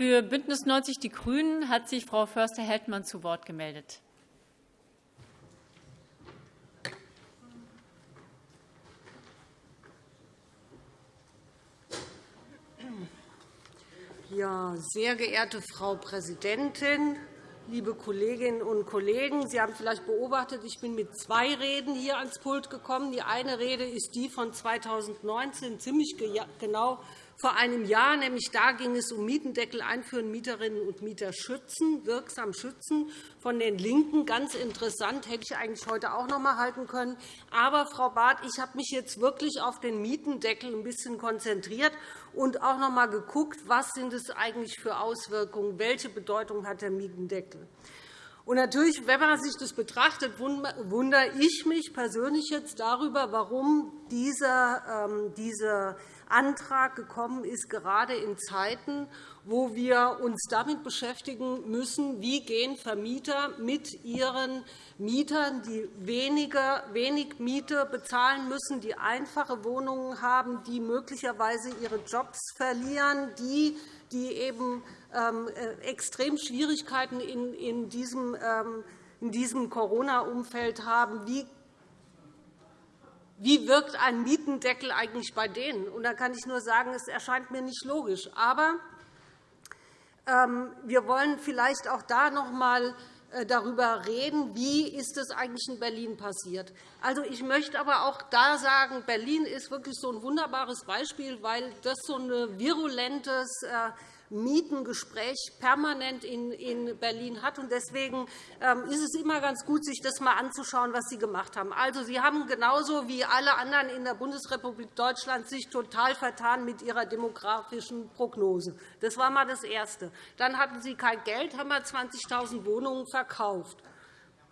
Für BÜNDNIS 90 die GRÜNEN hat sich Frau Förster-Heldmann zu Wort gemeldet. Ja, sehr geehrte Frau Präsidentin, liebe Kolleginnen und Kollegen! Sie haben vielleicht beobachtet, ich bin mit zwei Reden hier ans Pult gekommen. Die eine Rede ist die von 2019, ziemlich genau vor einem Jahr. Nämlich da ging es um Mietendeckel einführen, Mieterinnen und Mieter schützen, wirksam schützen. Von den LINKEN ganz interessant, hätte ich eigentlich heute auch noch einmal halten können. Aber, Frau Barth, ich habe mich jetzt wirklich auf den Mietendeckel ein bisschen konzentriert und auch noch einmal geguckt, was sind es eigentlich für Auswirkungen, welche Bedeutung hat der Mietendeckel. Und natürlich, wenn man sich das betrachtet, wundere ich mich persönlich jetzt darüber, warum dieser, ähm, dieser Antrag gekommen ist, gerade in Zeiten, wo wir uns damit beschäftigen müssen, wie gehen Vermieter mit ihren Mietern, die weniger, wenig Miete bezahlen müssen, die einfache Wohnungen haben, die möglicherweise ihre Jobs verlieren, die, die eben ähm, äh, extrem Schwierigkeiten in diesem, ähm, in diesem Corona-Umfeld haben. Wie wirkt ein Mietendeckel eigentlich bei denen? Und da kann ich nur sagen, es erscheint mir nicht logisch. Aber ähm, wir wollen vielleicht auch da noch einmal darüber reden, wie ist es eigentlich in Berlin passiert. Also, ich möchte aber auch da sagen, Berlin ist wirklich so ein wunderbares Beispiel, weil das so ein virulentes äh, Mietengespräch permanent in Berlin hat. Deswegen ähm, ist es immer ganz gut, sich das einmal anzuschauen, was Sie gemacht haben. Also, Sie haben genauso wie alle anderen in der Bundesrepublik Deutschland sich total vertan mit Ihrer demografischen Prognose. Das war einmal das Erste. Dann hatten Sie kein Geld, haben 20.000 Wohnungen verkauft.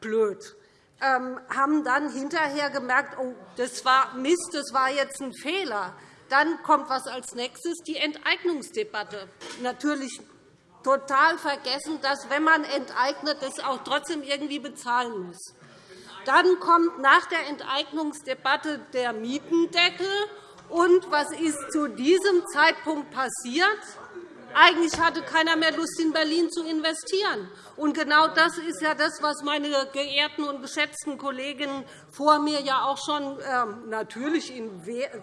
Blöd ähm, haben dann hinterher gemerkt, oh, das war Mist, das war jetzt ein Fehler. Dann kommt was als nächstes, die Enteignungsdebatte. Natürlich total vergessen, dass, wenn man enteignet, das auch trotzdem irgendwie bezahlen muss. Dann kommt nach der Enteignungsdebatte der Mietendeckel. Und was ist zu diesem Zeitpunkt passiert? Eigentlich hatte keiner mehr Lust, in Berlin zu investieren. Und genau das ist ja das, was meine geehrten und geschätzten Kolleginnen vor mir ja auch schon ähm, natürlich in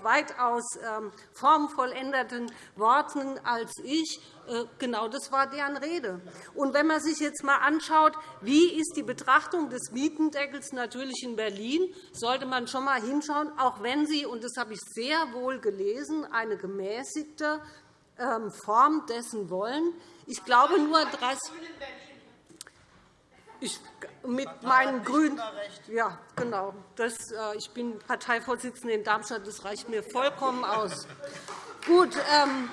weitaus ähm, formvollendeten Worten als ich äh, Genau das war deren Rede. Und wenn man sich jetzt einmal anschaut, wie ist die Betrachtung des Mietendeckels natürlich in Berlin, sollte man schon einmal hinschauen, auch wenn Sie, und das habe ich sehr wohl gelesen, eine gemäßigte Form dessen wollen. Ich glaube nur, 30 ich, mit meinen Grünen. Ja, genau. Das, äh, ich bin Parteivorsitzende in Darmstadt. Das reicht mir vollkommen aus. Gut. Ähm,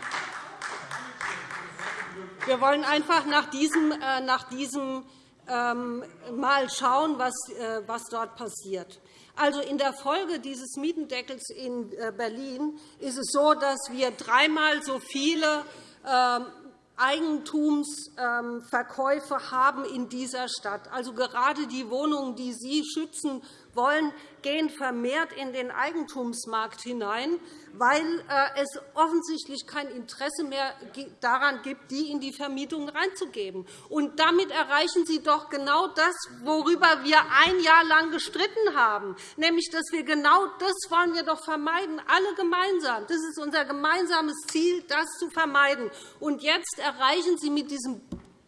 wir wollen einfach nach diesem, äh, nach diesem ähm, Mal schauen, was, äh, was dort passiert. Also in der Folge dieses Mietendeckels in äh, Berlin ist es so, dass wir dreimal so viele ähm, Eigentumsverkäufe haben in dieser Stadt. Also gerade die Wohnungen, die Sie schützen wollen, gehen vermehrt in den Eigentumsmarkt hinein, weil äh, es offensichtlich kein Interesse mehr daran gibt, die in die Vermietung reinzugeben. Und damit erreichen Sie doch genau das, worüber wir ein Jahr lang gestritten haben, nämlich dass wir genau das wollen wir doch vermeiden, alle gemeinsam. Das ist unser gemeinsames Ziel, das zu vermeiden. Und jetzt erreichen Sie mit diesem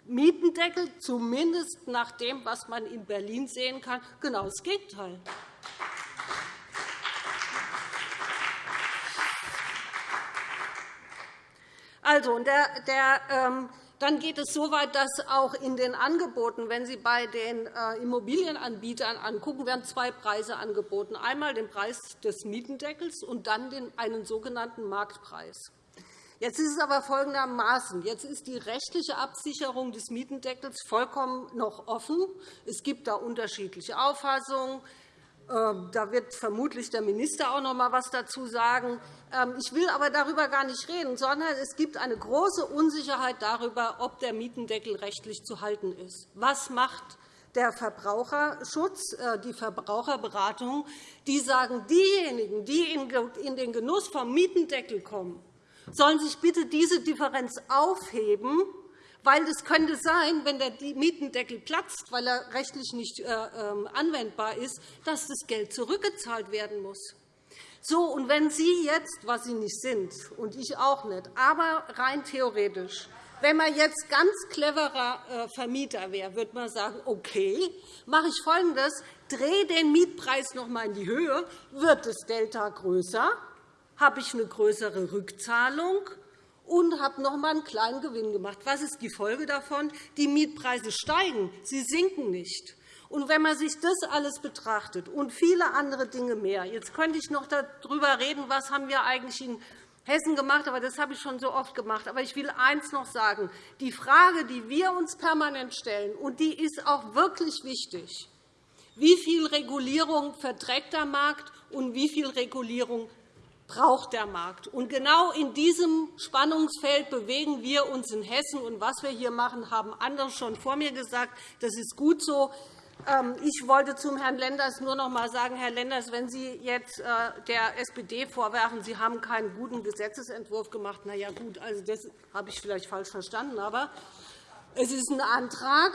Mietendeckel, zumindest nach dem, was man in Berlin sehen kann, genau das Gegenteil. Also, der, der, ähm, dann geht es so weit, dass auch in den Angeboten, wenn Sie bei den äh, Immobilienanbietern angucken, werden zwei Preise angeboten. Einmal den Preis des Mietendeckels und dann den, einen sogenannten Marktpreis. Jetzt ist es aber folgendermaßen. Jetzt ist die rechtliche Absicherung des Mietendeckels vollkommen noch offen. Es gibt da unterschiedliche Auffassungen. Ähm, da wird vermutlich der Minister auch noch einmal etwas dazu sagen. Ähm, ich will aber darüber gar nicht reden, sondern es gibt eine große Unsicherheit darüber, ob der Mietendeckel rechtlich zu halten ist. Was macht der Verbraucherschutz, äh, die Verbraucherberatung? Die sagen, diejenigen, die in den Genuss vom Mietendeckel kommen, sollen sich bitte diese Differenz aufheben, Weil es könnte sein, wenn der Mietendeckel platzt, weil er rechtlich nicht äh, ähm, anwendbar ist, dass das Geld zurückgezahlt werden muss. So, und wenn Sie jetzt, was Sie nicht sind, und ich auch nicht, aber rein theoretisch, wenn man jetzt ganz cleverer äh, Vermieter wäre, würde man sagen, okay, mache ich Folgendes, drehe den Mietpreis noch einmal in die Höhe, wird das Delta größer, habe ich eine größere Rückzahlung, und habe noch einmal einen kleinen Gewinn gemacht. Was ist die Folge davon? Die Mietpreise steigen, sie sinken nicht. Und wenn man sich das alles betrachtet und viele andere Dinge mehr, jetzt könnte ich noch darüber reden, was haben wir eigentlich in Hessen gemacht, aber das habe ich schon so oft gemacht. Aber ich will eines noch sagen. Die Frage, die wir uns permanent stellen, und die ist auch wirklich wichtig, wie viel Regulierung verträgt der Markt und wie viel Regulierung braucht der Markt. Und genau in diesem Spannungsfeld bewegen wir uns in Hessen. Und was wir hier machen, haben andere schon vor mir gesagt. Das ist gut so. Ähm, ich wollte zum Herrn Lenders nur noch einmal sagen, Herr Lenders, wenn Sie jetzt äh, der SPD vorwerfen, Sie haben keinen guten Gesetzentwurf gemacht, na ja, gut, also das habe ich vielleicht falsch verstanden, aber es ist ein Antrag,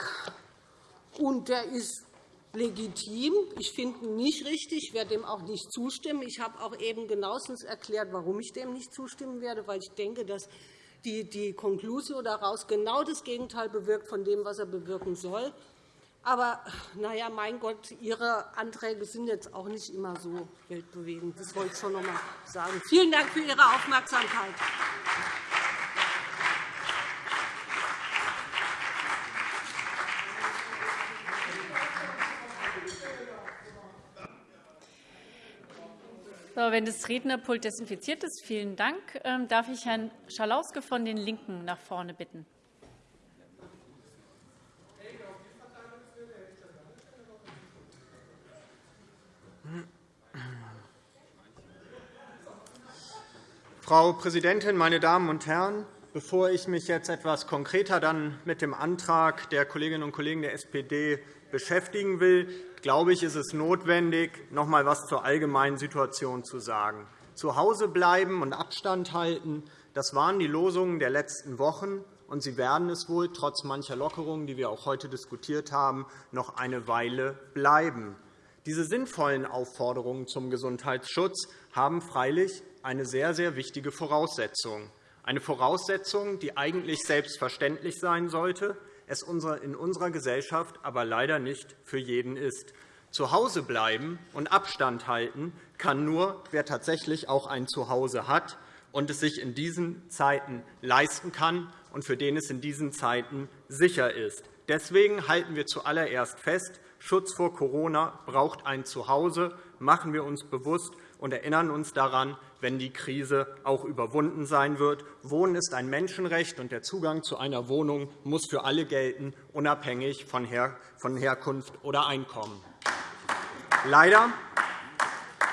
und der ist legitim. Ich finde ihn nicht richtig. Ich werde dem auch nicht zustimmen. Ich habe auch eben genauestens erklärt, warum ich dem nicht zustimmen werde, weil ich denke, dass die, Konklusio daraus genau das Gegenteil bewirkt von dem, was er bewirken soll. Aber na ja, mein Gott, Ihre Anträge sind jetzt auch nicht immer so weltbewegend. Das wollte ich schon noch einmal sagen. Vielen Dank für Ihre Aufmerksamkeit. Wenn das Rednerpult desinfiziert ist, vielen Dank. Ähm, darf ich Herrn Schalauske von den LINKEN nach vorne bitten? Frau Präsidentin, meine Damen und Herren! Bevor ich mich jetzt etwas konkreter dann mit dem Antrag der Kolleginnen und Kollegen der SPD beschäftigen will, glaube ich, ist es notwendig, noch einmal etwas zur allgemeinen Situation zu sagen. Zu Hause bleiben und Abstand halten, das waren die Losungen der letzten Wochen, und sie werden es wohl trotz mancher Lockerungen, die wir auch heute diskutiert haben, noch eine Weile bleiben. Diese sinnvollen Aufforderungen zum Gesundheitsschutz haben freilich eine sehr, sehr wichtige Voraussetzung. Eine Voraussetzung, die eigentlich selbstverständlich sein sollte, es in unserer Gesellschaft aber leider nicht für jeden ist. Zu Hause bleiben und Abstand halten kann nur, wer tatsächlich auch ein Zuhause hat und es sich in diesen Zeiten leisten kann und für den es in diesen Zeiten sicher ist. Deswegen halten wir zuallererst fest, Schutz vor Corona braucht ein Zuhause. Machen wir uns bewusst und erinnern uns daran, wenn die Krise auch überwunden sein wird. Wohnen ist ein Menschenrecht, und der Zugang zu einer Wohnung muss für alle gelten, unabhängig von Herkunft oder Einkommen. Leider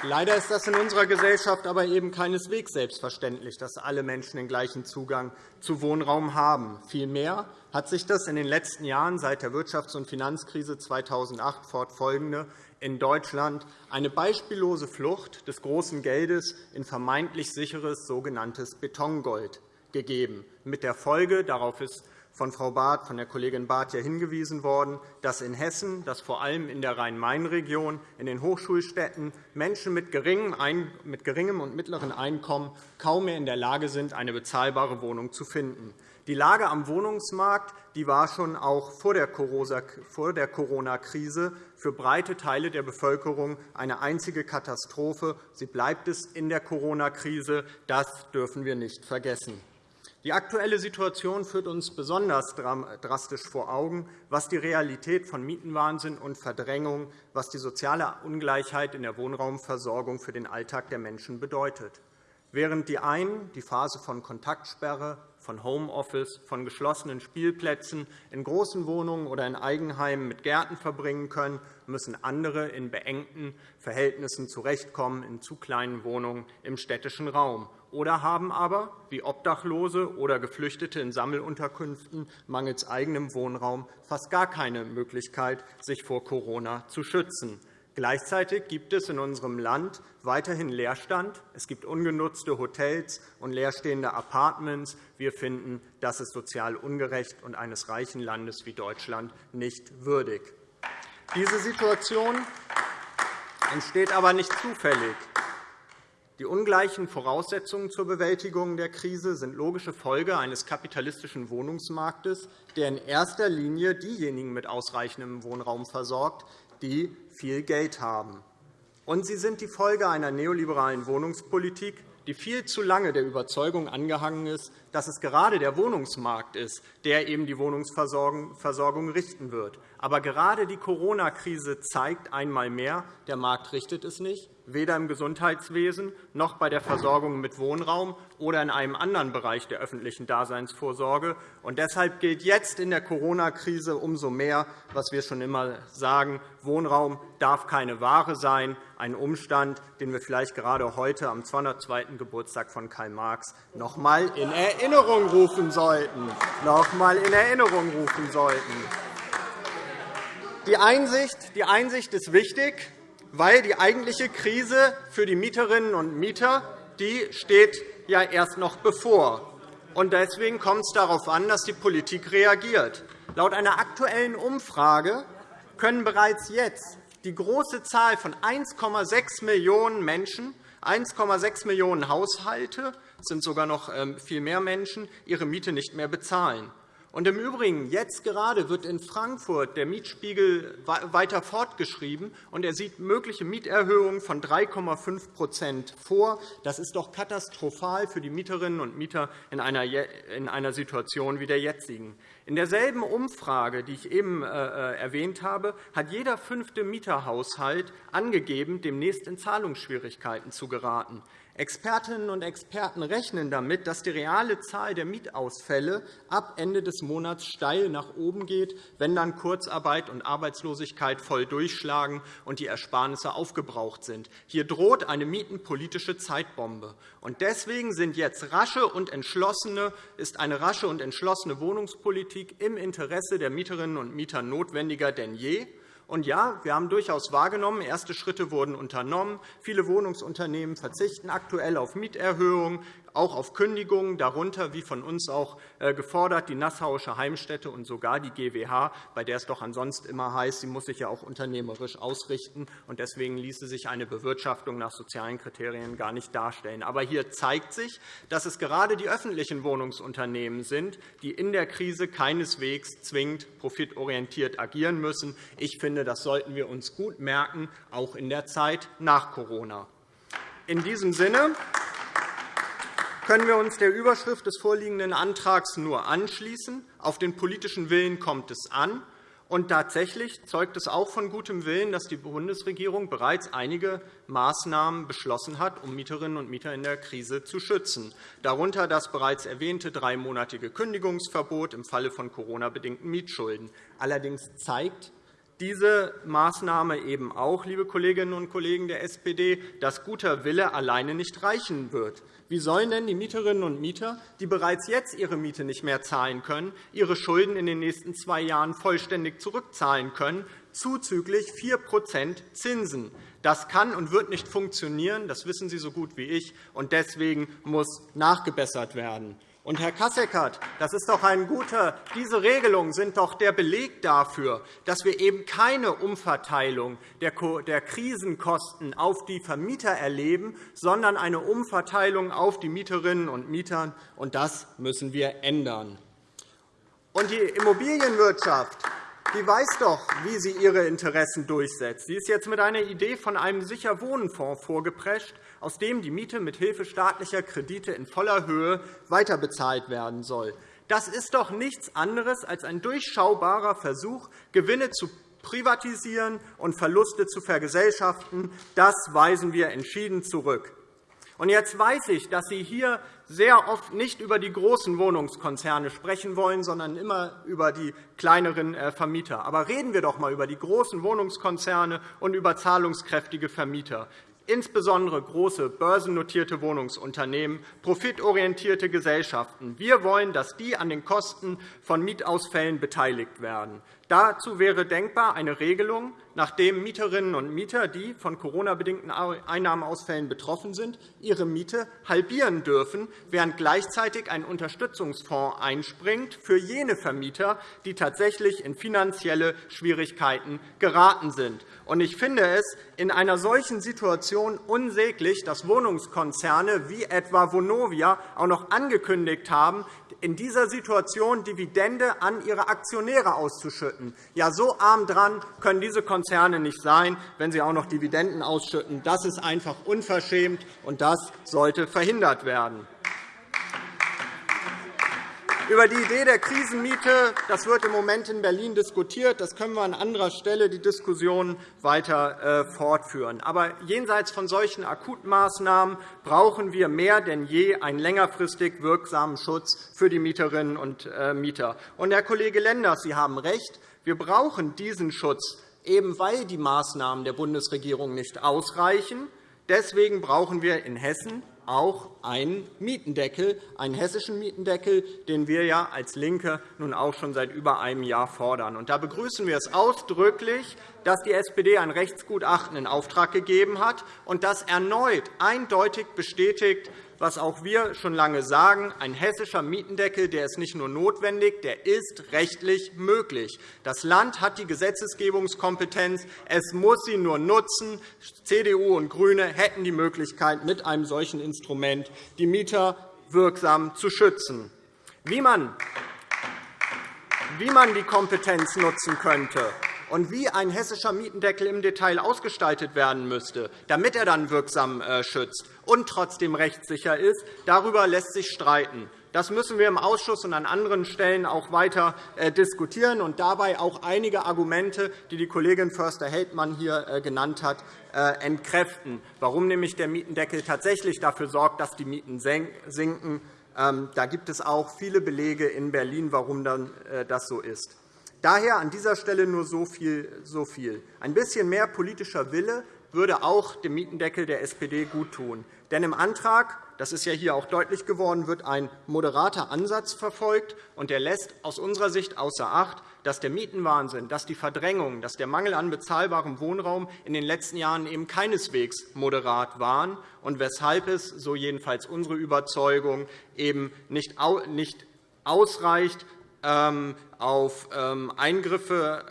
Leider ist das in unserer Gesellschaft aber eben keineswegs selbstverständlich, dass alle Menschen den gleichen Zugang zu Wohnraum haben. Vielmehr hat sich das in den letzten Jahren seit der Wirtschafts- und Finanzkrise 2008 fortfolgende in Deutschland eine beispiellose Flucht des großen Geldes in vermeintlich sicheres sogenanntes Betongold gegeben, mit der Folge, darauf ist von Frau Barth, von der Kollegin Barth ja hingewiesen worden, dass in Hessen, dass vor allem in der Rhein-Main-Region, in den Hochschulstädten Menschen mit geringem und mittleren Einkommen kaum mehr in der Lage sind, eine bezahlbare Wohnung zu finden. Die Lage am Wohnungsmarkt die war schon auch vor der Corona-Krise für breite Teile der Bevölkerung eine einzige Katastrophe. Sie bleibt es in der Corona-Krise. Das dürfen wir nicht vergessen. Die aktuelle Situation führt uns besonders drastisch vor Augen, was die Realität von Mietenwahnsinn und Verdrängung, was die soziale Ungleichheit in der Wohnraumversorgung für den Alltag der Menschen bedeutet. Während die einen die Phase von Kontaktsperre, von Homeoffice, von geschlossenen Spielplätzen in großen Wohnungen oder in Eigenheimen mit Gärten verbringen können, müssen andere in beengten Verhältnissen zurechtkommen in zu kleinen Wohnungen im städtischen Raum oder haben aber, wie Obdachlose oder Geflüchtete in Sammelunterkünften, mangels eigenem Wohnraum fast gar keine Möglichkeit, sich vor Corona zu schützen. Gleichzeitig gibt es in unserem Land weiterhin Leerstand. Es gibt ungenutzte Hotels und leerstehende Apartments. Wir finden, das ist sozial ungerecht und eines reichen Landes wie Deutschland nicht würdig. Diese Situation entsteht aber nicht zufällig. Die ungleichen Voraussetzungen zur Bewältigung der Krise sind logische Folge eines kapitalistischen Wohnungsmarktes, der in erster Linie diejenigen mit ausreichendem Wohnraum versorgt, die viel Geld haben. Und sie sind die Folge einer neoliberalen Wohnungspolitik, die viel zu lange der Überzeugung angehangen ist, dass es gerade der Wohnungsmarkt ist, der eben die Wohnungsversorgung richten wird. Aber gerade die Corona-Krise zeigt einmal mehr, der Markt richtet es nicht, weder im Gesundheitswesen noch bei der Versorgung mit Wohnraum oder in einem anderen Bereich der öffentlichen Daseinsvorsorge. Und deshalb gilt jetzt in der Corona-Krise umso mehr, was wir schon immer sagen, Wohnraum darf keine Ware sein, ein Umstand, den wir vielleicht gerade heute am 202. Geburtstag von Karl Marx noch einmal in Erinnerung rufen sollten. Noch einmal in Erinnerung rufen sollten. Die Einsicht, die Einsicht ist wichtig weil die eigentliche Krise für die Mieterinnen und Mieter die steht ja erst noch bevor. Und deswegen kommt es darauf an, dass die Politik reagiert. Laut einer aktuellen Umfrage können bereits jetzt die große Zahl von 1,6 Millionen Menschen, 1,6 Millionen Haushalte, es sind sogar noch ähm, viel mehr Menschen, ihre Miete nicht mehr bezahlen. Und Im Übrigen, jetzt gerade wird in Frankfurt der Mietspiegel weiter fortgeschrieben, und er sieht mögliche Mieterhöhungen von 3,5% vor. Das ist doch katastrophal für die Mieterinnen und Mieter in einer Situation wie der jetzigen. In derselben Umfrage, die ich eben äh, äh, erwähnt habe, hat jeder fünfte Mieterhaushalt angegeben, demnächst in Zahlungsschwierigkeiten zu geraten. Expertinnen und Experten rechnen damit, dass die reale Zahl der Mietausfälle ab Ende des Monats steil nach oben geht, wenn dann Kurzarbeit und Arbeitslosigkeit voll durchschlagen und die Ersparnisse aufgebraucht sind. Hier droht eine mietenpolitische Zeitbombe. Deswegen sind jetzt rasche und entschlossene, ist eine rasche und entschlossene Wohnungspolitik im Interesse der Mieterinnen und Mieter notwendiger denn je. Und ja, wir haben durchaus wahrgenommen, erste Schritte wurden unternommen. Viele Wohnungsunternehmen verzichten aktuell auf Mieterhöhungen auch auf Kündigungen, darunter, wie von uns auch äh, gefordert, die Nassauische Heimstätte und sogar die GWH, bei der es doch ansonsten immer heißt, sie muss sich ja auch unternehmerisch ausrichten. und Deswegen ließe sich eine Bewirtschaftung nach sozialen Kriterien gar nicht darstellen. Aber hier zeigt sich, dass es gerade die öffentlichen Wohnungsunternehmen sind, die in der Krise keineswegs zwingend profitorientiert agieren müssen. Ich finde, das sollten wir uns gut merken, auch in der Zeit nach Corona. In diesem Sinne können wir uns der Überschrift des vorliegenden Antrags nur anschließen. Auf den politischen Willen kommt es an. Und tatsächlich zeugt es auch von gutem Willen, dass die Bundesregierung bereits einige Maßnahmen beschlossen hat, um Mieterinnen und Mieter in der Krise zu schützen, darunter das bereits erwähnte dreimonatige Kündigungsverbot im Falle von Corona-bedingten Mietschulden. Allerdings zeigt diese Maßnahme eben auch, liebe Kolleginnen und Kollegen der SPD, dass guter Wille alleine nicht reichen wird. Wie sollen denn die Mieterinnen und Mieter, die bereits jetzt ihre Miete nicht mehr zahlen können, ihre Schulden in den nächsten zwei Jahren vollständig zurückzahlen können, zuzüglich 4% Zinsen? Das kann und wird nicht funktionieren. Das wissen Sie so gut wie ich. und Deswegen muss nachgebessert werden. Und, Herr Kasseckert, das ist doch ein guter, diese Regelungen sind doch der Beleg dafür, dass wir eben keine Umverteilung der Krisenkosten auf die Vermieter erleben, sondern eine Umverteilung auf die Mieterinnen und Mieter. Und das müssen wir ändern. Und die Immobilienwirtschaft die weiß doch, wie sie ihre Interessen durchsetzt. Sie ist jetzt mit einer Idee von einem Sicherwohnenfonds vorgeprescht, aus dem die Miete mit Hilfe staatlicher Kredite in voller Höhe weiterbezahlt werden soll. Das ist doch nichts anderes als ein durchschaubarer Versuch, Gewinne zu privatisieren und Verluste zu vergesellschaften. Das weisen wir entschieden zurück. Jetzt weiß ich, dass Sie hier sehr oft nicht über die großen Wohnungskonzerne sprechen wollen, sondern immer über die kleineren äh, Vermieter. Aber reden wir doch einmal über die großen Wohnungskonzerne und über zahlungskräftige Vermieter insbesondere große börsennotierte Wohnungsunternehmen, profitorientierte Gesellschaften. Wir wollen, dass die an den Kosten von Mietausfällen beteiligt werden. Dazu wäre denkbar eine Regelung, nachdem Mieterinnen und Mieter, die von Corona-bedingten Einnahmeausfällen betroffen sind, ihre Miete halbieren dürfen, während gleichzeitig ein Unterstützungsfonds einspringt für jene Vermieter, die tatsächlich in finanzielle Schwierigkeiten geraten sind. Ich finde es in einer solchen Situation unsäglich, dass Wohnungskonzerne wie etwa Vonovia auch noch angekündigt haben, in dieser Situation Dividende an ihre Aktionäre auszuschütten. Ja, so arm dran können diese Konzerne nicht sein, wenn sie auch noch Dividenden ausschütten. Das ist einfach unverschämt, und das sollte verhindert werden. Über die Idee der Krisenmiete das wird im Moment in Berlin diskutiert. Das können wir an anderer Stelle die Diskussion weiter äh, fortführen. Aber jenseits von solchen Akutmaßnahmen brauchen wir mehr denn je einen längerfristig wirksamen Schutz für die Mieterinnen und äh, Mieter. Und, Herr Kollege Lenders, Sie haben recht. Wir brauchen diesen Schutz, eben weil die Maßnahmen der Bundesregierung nicht ausreichen. Deswegen brauchen wir in Hessen auch einen Mietendeckel, einen hessischen Mietendeckel, den wir ja als LINKE nun auch schon seit über einem Jahr fordern. Da begrüßen wir es ausdrücklich, dass die SPD ein Rechtsgutachten in Auftrag gegeben hat und das erneut eindeutig bestätigt, was auch wir schon lange sagen, ein hessischer Mietendeckel der ist nicht nur notwendig, der ist rechtlich möglich. Das Land hat die Gesetzgebungskompetenz. Es muss sie nur nutzen. CDU und GRÜNE hätten die Möglichkeit, mit einem solchen Instrument die Mieter wirksam zu schützen. Wie man wie man die Kompetenz nutzen könnte, und wie ein hessischer Mietendeckel im Detail ausgestaltet werden müsste, damit er dann wirksam äh, schützt und trotzdem rechtssicher ist, darüber lässt sich streiten. Das müssen wir im Ausschuss und an anderen Stellen auch weiter äh, diskutieren und dabei auch einige Argumente, die die Kollegin Förster-Heldmann hier äh, genannt hat, entkräften, warum nämlich der Mietendeckel tatsächlich dafür sorgt, dass die Mieten sinken. Ähm, da gibt es auch viele Belege in Berlin, warum das so ist. Daher an dieser Stelle nur so viel. Ein bisschen mehr politischer Wille würde auch dem Mietendeckel der SPD guttun. Denn im Antrag, das ist ja hier auch deutlich geworden, wird ein moderater Ansatz verfolgt, und der lässt aus unserer Sicht außer Acht, dass der Mietenwahnsinn, dass die Verdrängung, dass der Mangel an bezahlbarem Wohnraum in den letzten Jahren eben keineswegs moderat waren und weshalb es, so jedenfalls unsere Überzeugung, eben nicht ausreicht, auf ähm, Eingriffe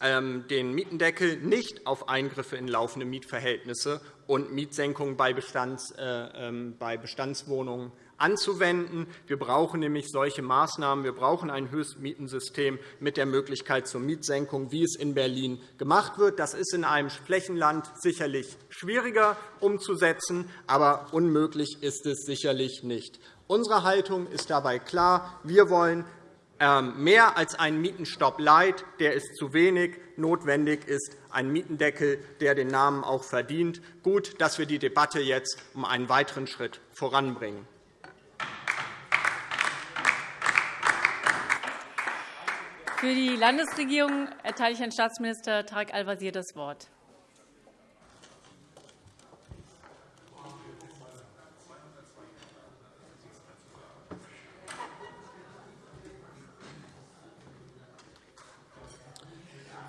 ähm, den Mietendeckel nicht auf Eingriffe in laufende Mietverhältnisse und Mietsenkungen bei äh, Bestandswohnungen anzuwenden. Wir brauchen nämlich solche Maßnahmen. Wir brauchen ein Höchstmietensystem mit der Möglichkeit zur Mietsenkung, wie es in Berlin gemacht wird. Das ist in einem Flächenland sicherlich schwieriger umzusetzen, aber unmöglich ist es sicherlich nicht. Unsere Haltung ist dabei klar. Wir wollen ähm, mehr als ein Mietenstopp Light, der ist zu wenig. Notwendig ist ein Mietendeckel, der den Namen auch verdient. Gut, dass wir die Debatte jetzt um einen weiteren Schritt voranbringen. Für die Landesregierung erteile ich Herrn Staatsminister Tarek Al-Wazir das Wort.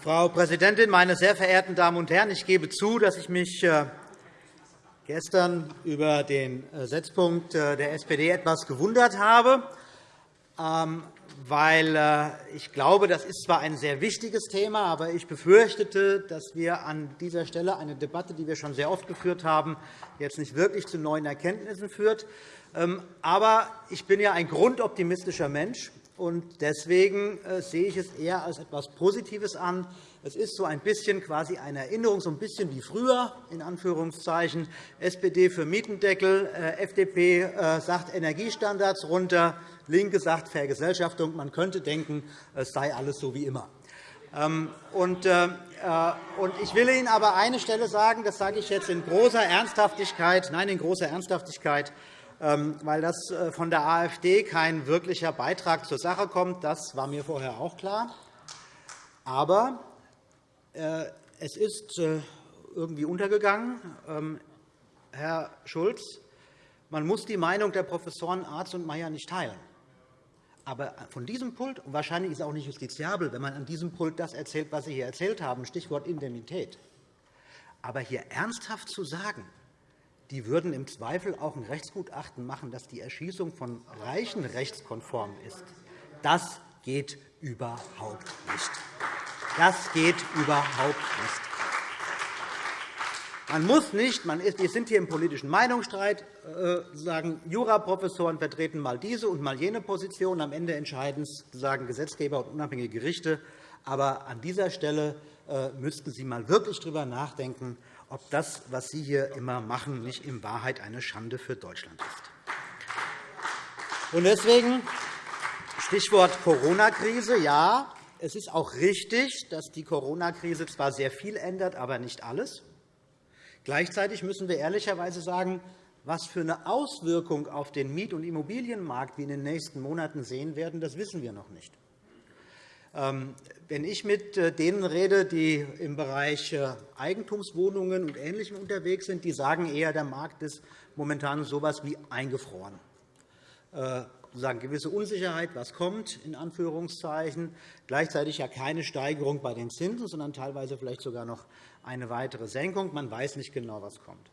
Frau Präsidentin, meine sehr verehrten Damen und Herren! Ich gebe zu, dass ich mich äh, gestern über den äh, Setzpunkt äh, der SPD etwas gewundert habe, ähm, weil ich glaube, das ist zwar ein sehr wichtiges Thema, aber ich befürchtete, dass wir an dieser Stelle eine Debatte, die wir schon sehr oft geführt haben, jetzt nicht wirklich zu neuen Erkenntnissen führt. Ähm, aber ich bin ja ein grundoptimistischer Mensch, und deswegen äh, sehe ich es eher als etwas Positives an. Es ist so ein bisschen quasi eine Erinnerung, so ein bisschen wie früher, in Anführungszeichen. SPD für Mietendeckel, äh, FDP äh, sagt Energiestandards runter, LINKE sagt Vergesellschaftung. Man könnte denken, es sei alles so wie immer. Ähm, ich will Ihnen aber eine Stelle sagen, das sage ich jetzt in großer Ernsthaftigkeit, nein, in großer Ernsthaftigkeit. Ähm, weil das äh, von der AfD kein wirklicher Beitrag zur Sache kommt. Das war mir vorher auch klar. Aber äh, es ist äh, irgendwie untergegangen. Ähm, Herr Schulz, man muss die Meinung der Professoren Arz und Mayer nicht teilen. Aber von diesem Pult, und wahrscheinlich ist es auch nicht justiziabel, wenn man an diesem Pult das erzählt, was Sie hier erzählt haben, Stichwort Indemnität. Aber hier ernsthaft zu sagen, die würden im Zweifel auch ein Rechtsgutachten machen, dass die Erschießung von Reichen rechtskonform ist, das geht überhaupt nicht. Das geht überhaupt nicht. Man muss nicht, man ist, wir sind hier im politischen Meinungsstreit, äh, sagen, Juraprofessoren vertreten mal diese und mal jene Position. Am Ende entscheiden sagen Gesetzgeber und unabhängige Gerichte. Aber an dieser Stelle äh, müssten Sie mal wirklich darüber nachdenken, ob das, was Sie hier immer machen, nicht in Wahrheit eine Schande für Deutschland ist. Und deswegen Stichwort Corona-Krise. Ja, es ist auch richtig, dass die Corona-Krise zwar sehr viel ändert, aber nicht alles. Gleichzeitig müssen wir ehrlicherweise sagen, was für eine Auswirkung auf den Miet- und Immobilienmarkt wir in den nächsten Monaten sehen werden, das wissen wir noch nicht. Ähm, wenn ich mit äh, denen rede, die im Bereich äh, Eigentumswohnungen und Ähnlichem unterwegs sind, die sagen eher, der Markt ist momentan so etwas wie eingefroren. Äh, sagen gewisse Unsicherheit, was kommt, in Anführungszeichen. Gleichzeitig ja keine Steigerung bei den Zinsen, sondern teilweise vielleicht sogar noch eine weitere Senkung. Man weiß nicht genau, was kommt.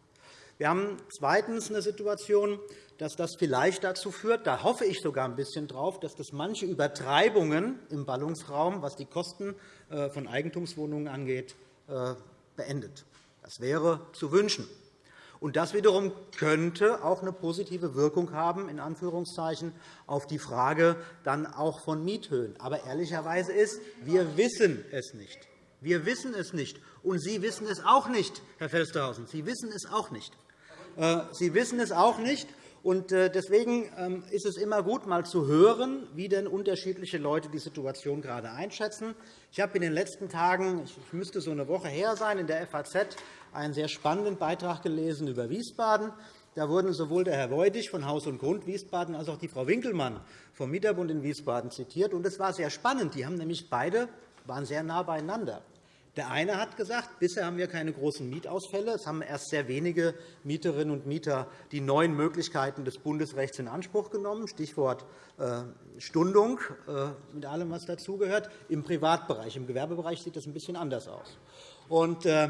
Wir haben zweitens eine Situation, dass das vielleicht dazu führt, da hoffe ich sogar ein bisschen drauf, dass das manche Übertreibungen im Ballungsraum, was die Kosten äh, von Eigentumswohnungen angeht, äh, beendet. Das wäre zu wünschen. Und das wiederum könnte auch eine positive Wirkung haben in Anführungszeichen, auf die Frage dann auch von Miethöhen. Aber ehrlicherweise ist, wir wissen es nicht. Wir wissen es nicht. Und Sie wissen es auch nicht, Herr Felstehausen. Sie wissen es auch nicht. Äh, Sie wissen es auch nicht. Äh, deswegen ähm, ist es immer gut, einmal zu hören, wie denn unterschiedliche Leute die Situation gerade einschätzen. Ich habe in den letzten Tagen, ich müsste so eine Woche her sein, in der FAZ einen sehr spannenden Beitrag gelesen über Wiesbaden. Da wurden sowohl der Herr Weudig von Haus und Grund Wiesbaden als auch die Frau Winkelmann vom Mieterbund in Wiesbaden zitiert. Es war sehr spannend. Die haben nämlich beide waren sehr nah beieinander. Der eine hat gesagt, bisher haben wir keine großen Mietausfälle. Es haben erst sehr wenige Mieterinnen und Mieter die neuen Möglichkeiten des Bundesrechts in Anspruch genommen, Stichwort äh, Stundung, äh, mit allem, was dazugehört. Im Privatbereich, im Gewerbebereich sieht das ein bisschen anders aus. Äh,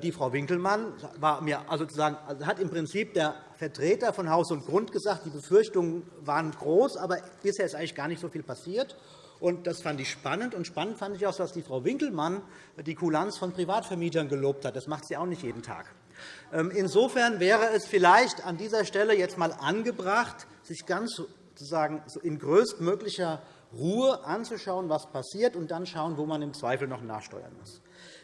die Frau Winkelmann war mir also sozusagen, also hat im Prinzip der Vertreter von Haus und Grund gesagt, die Befürchtungen waren groß, aber bisher ist eigentlich gar nicht so viel passiert. Und das fand ich spannend. Und spannend fand ich auch, dass die Frau Winkelmann die Kulanz von Privatvermietern gelobt hat. Das macht sie auch nicht jeden Tag. Ähm, insofern wäre es vielleicht an dieser Stelle jetzt einmal angebracht, sich ganz sozusagen in größtmöglicher Ruhe anzuschauen, was passiert, und dann schauen, wo man im Zweifel noch nachsteuern muss.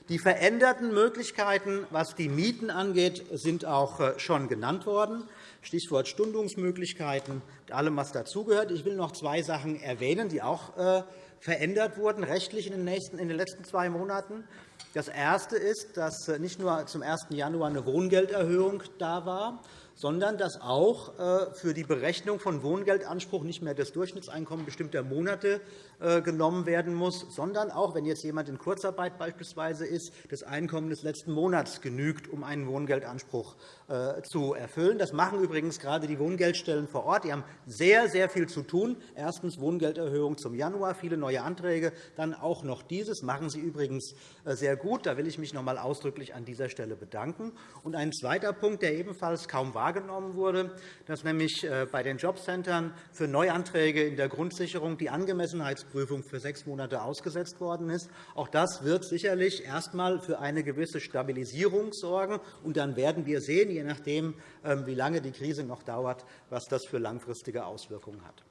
Die veränderten Möglichkeiten, was die Mieten angeht, sind auch äh, schon genannt worden. Stichwort Stundungsmöglichkeiten und allem, was dazugehört. Ich will noch zwei Sachen erwähnen, die auch äh, verändert wurden rechtlich in den letzten zwei Monaten. Das Erste ist, dass äh, nicht nur zum 1. Januar eine Wohngelderhöhung da war, sondern dass auch äh, für die Berechnung von Wohngeldanspruch nicht mehr das Durchschnittseinkommen bestimmter Monate äh, genommen werden muss, sondern auch, wenn jetzt jemand in Kurzarbeit beispielsweise ist, das Einkommen des letzten Monats genügt, um einen Wohngeldanspruch äh, zu erfüllen. Das machen übrigens gerade die Wohngeldstellen vor Ort. Die haben sehr, sehr viel zu tun. Erstens Wohngelderhöhung zum Januar, viele neue Anträge. Dann auch noch dieses machen Sie übrigens sehr gut. Da will ich mich noch einmal ausdrücklich an dieser Stelle bedanken. Und ein zweiter Punkt, der ebenfalls kaum wahrgenommen wurde, dass nämlich bei den Jobcentern für Neuanträge in der Grundsicherung die Angemessenheits Prüfung für sechs Monate ausgesetzt worden ist. Auch das wird sicherlich erst einmal für eine gewisse Stabilisierung sorgen. Und dann werden wir sehen, je nachdem, ähm, wie lange die Krise noch dauert, was das für langfristige Auswirkungen hat.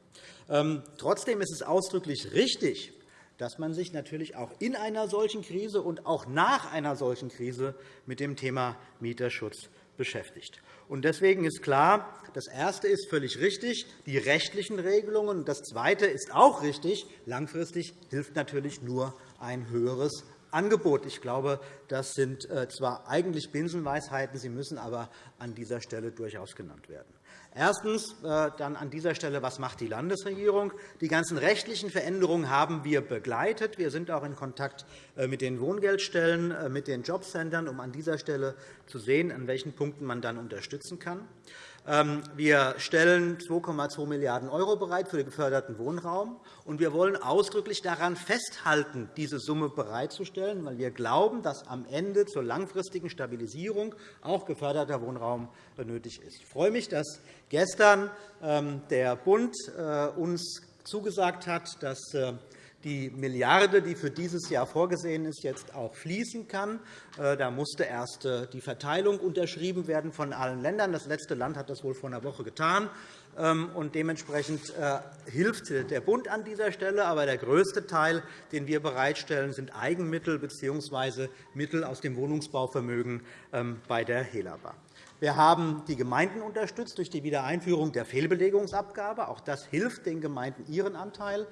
Ähm, trotzdem ist es ausdrücklich richtig, dass man sich natürlich auch in einer solchen Krise und auch nach einer solchen Krise mit dem Thema Mieterschutz beschäftigt. Deswegen ist klar, das Erste ist völlig richtig, die rechtlichen Regelungen. Das Zweite ist auch richtig. Langfristig hilft natürlich nur ein höheres Angebot. Ich glaube, das sind äh, zwar eigentlich Binsenweisheiten, sie müssen aber an dieser Stelle durchaus genannt werden. Erstens äh, dann an dieser Stelle, was macht die Landesregierung? Die ganzen rechtlichen Veränderungen haben wir begleitet. Wir sind auch in Kontakt äh, mit den Wohngeldstellen, mit den Jobcentern, um an dieser Stelle zu sehen, an welchen Punkten man dann unterstützen kann. Ähm, wir stellen 2,2 Milliarden € bereit für den geförderten Wohnraum. und Wir wollen ausdrücklich daran festhalten, diese Summe bereitzustellen, weil wir glauben, dass am Ende zur langfristigen Stabilisierung auch geförderter Wohnraum nötig ist. Ich freue mich, dass gestern ähm, der Bund äh, uns zugesagt hat, dass äh, die Milliarde, die für dieses Jahr vorgesehen ist, jetzt auch fließen kann. Äh, da musste erst äh, die Verteilung unterschrieben werden von allen Ländern. Das letzte Land hat das wohl vor einer Woche getan. Ähm, und dementsprechend äh, hilft der Bund an dieser Stelle. Aber der größte Teil, den wir bereitstellen, sind Eigenmittel bzw. Mittel aus dem Wohnungsbauvermögen ähm, bei der HELABA. Wir haben die Gemeinden unterstützt durch die Wiedereinführung der Fehlbelegungsabgabe. Auch das hilft den Gemeinden, ihren Anteil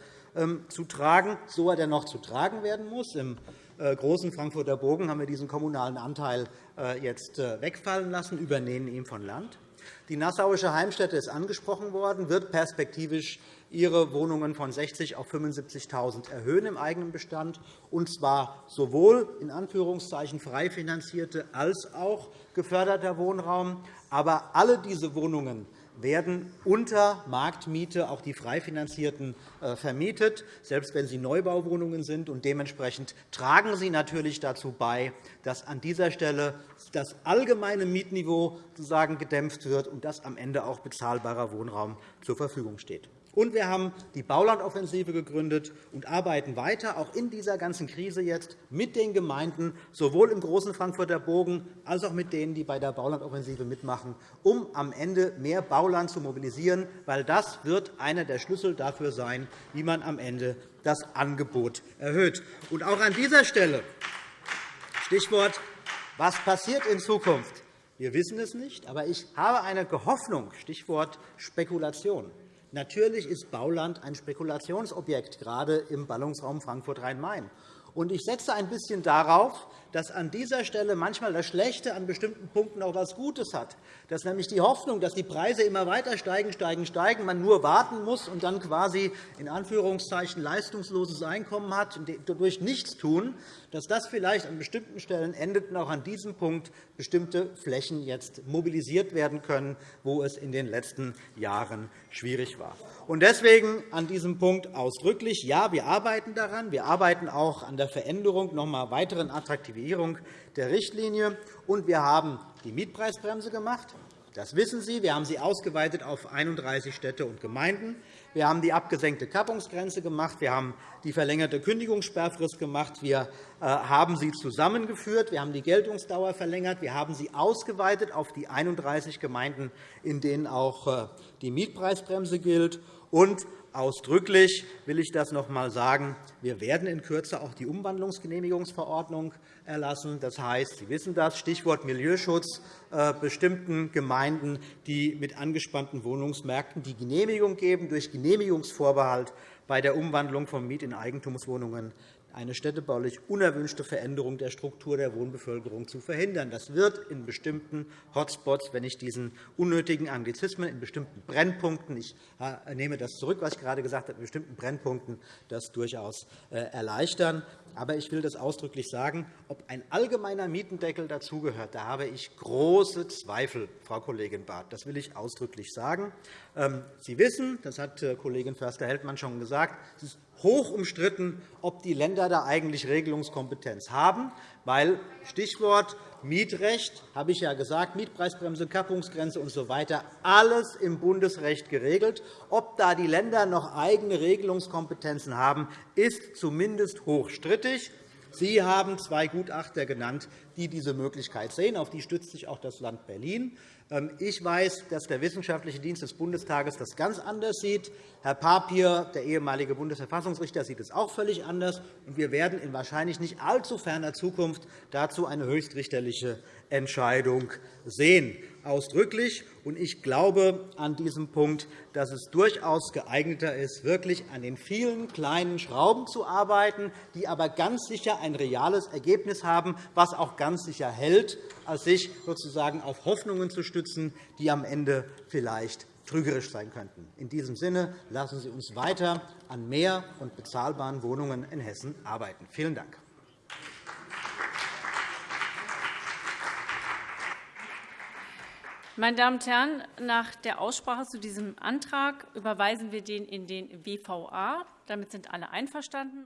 zu tragen, so er denn noch zu tragen werden muss. Im äh, großen Frankfurter Bogen haben wir diesen kommunalen Anteil äh, jetzt äh, wegfallen lassen, übernehmen ihn von Land. Die Nassauische Heimstätte ist angesprochen worden, wird perspektivisch ihre Wohnungen von 60 auf 75.000 erhöhen im eigenen Bestand, und zwar sowohl in Anführungszeichen frei finanzierte als auch geförderter Wohnraum. Aber alle diese Wohnungen werden unter Marktmiete auch die frei finanzierten äh, vermietet, selbst wenn sie Neubauwohnungen sind. Und dementsprechend tragen sie natürlich dazu bei, dass an dieser Stelle das allgemeine Mietniveau sozusagen gedämpft wird und dass am Ende auch bezahlbarer Wohnraum zur Verfügung steht. Und wir haben die Baulandoffensive gegründet und arbeiten weiter, auch in dieser ganzen Krise jetzt, mit den Gemeinden, sowohl im großen Frankfurter Bogen als auch mit denen, die bei der Baulandoffensive mitmachen, um am Ende mehr Bauland zu mobilisieren, weil das wird einer der Schlüssel dafür sein, wie man am Ende das Angebot erhöht. Und auch an dieser Stelle Stichwort, was passiert in Zukunft? Wir wissen es nicht, aber ich habe eine Hoffnung, Stichwort Spekulation. Natürlich ist Bauland ein Spekulationsobjekt, gerade im Ballungsraum Frankfurt-Rhein-Main. Ich setze ein bisschen darauf, dass an dieser Stelle manchmal das Schlechte an bestimmten Punkten auch etwas Gutes hat. Dass nämlich die Hoffnung, dass die Preise immer weiter steigen, steigen, steigen, man nur warten muss und dann quasi in Anführungszeichen leistungsloses Einkommen hat und dadurch nichts tun, dass das vielleicht an bestimmten Stellen endet und auch an diesem Punkt bestimmte Flächen jetzt mobilisiert werden können, wo es in den letzten Jahren schwierig war. Deswegen an diesem Punkt ausdrücklich, ja, wir arbeiten daran. Wir arbeiten auch an der Veränderung, noch einmal weiteren Attraktivierung der Richtlinie. Und wir haben die Mietpreisbremse gemacht. Das wissen Sie. Wir haben sie ausgeweitet auf 31 Städte und Gemeinden. Wir haben die abgesenkte Kappungsgrenze gemacht. Wir haben die verlängerte Kündigungssperrfrist gemacht. Wir äh, haben sie zusammengeführt. Wir haben die Geltungsdauer verlängert. Wir haben sie ausgeweitet auf die 31 Gemeinden, in denen auch äh, die Mietpreisbremse gilt. Und ausdrücklich will ich das noch einmal sagen. Wir werden in Kürze auch die Umwandlungsgenehmigungsverordnung erlassen. Das heißt, Sie wissen das, Stichwort Milieuschutz, äh, bestimmten Gemeinden, die mit angespannten Wohnungsmärkten die Genehmigung geben, durch Genehmigungsvorbehalt bei der Umwandlung von Miet- in Eigentumswohnungen eine städtebaulich unerwünschte Veränderung der Struktur der Wohnbevölkerung zu verhindern. Das wird in bestimmten Hotspots, wenn ich diesen unnötigen Anglizismen, in bestimmten Brennpunkten, ich äh, nehme das zurück, was ich gerade gesagt habe, in bestimmten Brennpunkten das durchaus äh, erleichtern. Aber ich will das ausdrücklich sagen, ob ein allgemeiner Mietendeckel dazugehört, da habe ich große Zweifel, Frau Kollegin Barth. Das will ich ausdrücklich sagen. Ähm, Sie wissen, das hat äh, Kollegin Förster-Heldmann schon gesagt, es ist hoch umstritten, ob die Länder da eigentlich Regelungskompetenz haben, weil Stichwort Mietrecht, habe ich ja gesagt, Mietpreisbremse, Kappungsgrenze usw. So alles im Bundesrecht geregelt. Ob da die Länder noch eigene Regelungskompetenzen haben, ist zumindest hochstrittig. Sie haben zwei Gutachter genannt, die diese Möglichkeit sehen. Auf die stützt sich auch das Land Berlin. Ähm, ich weiß, dass der Wissenschaftliche Dienst des Bundestages das ganz anders sieht. Herr Papier, der ehemalige Bundesverfassungsrichter, sieht es auch völlig anders. Wir werden in wahrscheinlich nicht allzu ferner Zukunft dazu eine höchstrichterliche Entscheidung sehen. Ausdrücklich. Ich glaube an diesem Punkt, dass es durchaus geeigneter ist, wirklich an den vielen kleinen Schrauben zu arbeiten, die aber ganz sicher ein reales Ergebnis haben, was auch ganz sicher hält, als sich sozusagen auf Hoffnungen zu stützen, die am Ende vielleicht trügerisch sein könnten. In diesem Sinne lassen Sie uns weiter an mehr und bezahlbaren Wohnungen in Hessen arbeiten. Vielen Dank. Meine Damen und Herren, nach der Aussprache zu diesem Antrag überweisen wir den in den WVA. Damit sind alle einverstanden.